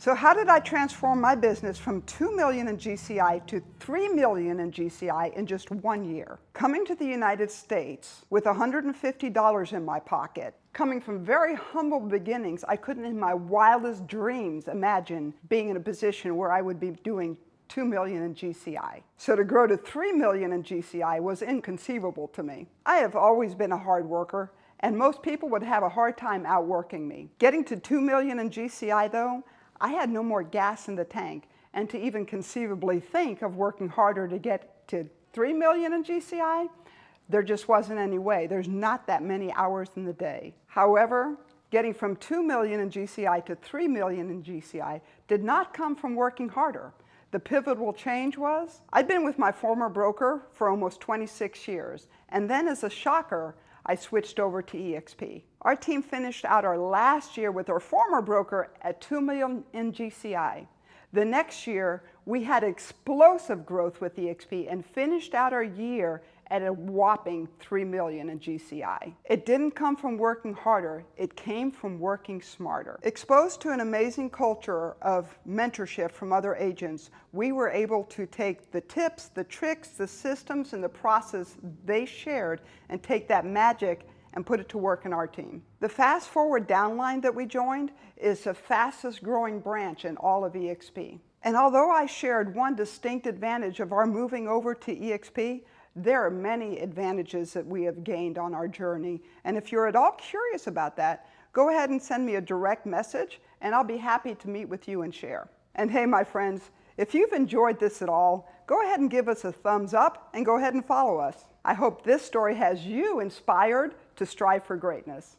So how did I transform my business from 2 million in GCI to 3 million in GCI in just one year? Coming to the United States with $150 in my pocket, coming from very humble beginnings, I couldn't in my wildest dreams imagine being in a position where I would be doing 2 million in GCI. So to grow to 3 million in GCI was inconceivable to me. I have always been a hard worker and most people would have a hard time outworking me. Getting to 2 million in GCI though, I had no more gas in the tank. And to even conceivably think of working harder to get to 3 million in GCI, there just wasn't any way. There's not that many hours in the day. However, getting from 2 million in GCI to 3 million in GCI did not come from working harder. The pivotal change was, I'd been with my former broker for almost 26 years, and then as a shocker, I switched over to eXp. Our team finished out our last year with our former broker at 2 million in GCI. The next year, we had explosive growth with eXp and finished out our year at a whopping 3 million in GCI. It didn't come from working harder, it came from working smarter. Exposed to an amazing culture of mentorship from other agents, we were able to take the tips, the tricks, the systems, and the process they shared and take that magic and put it to work in our team. The Fast Forward downline that we joined is the fastest growing branch in all of eXp. And although I shared one distinct advantage of our moving over to eXp, there are many advantages that we have gained on our journey. And if you're at all curious about that, go ahead and send me a direct message and I'll be happy to meet with you and share. And hey, my friends, if you've enjoyed this at all, go ahead and give us a thumbs up and go ahead and follow us. I hope this story has you inspired to strive for greatness.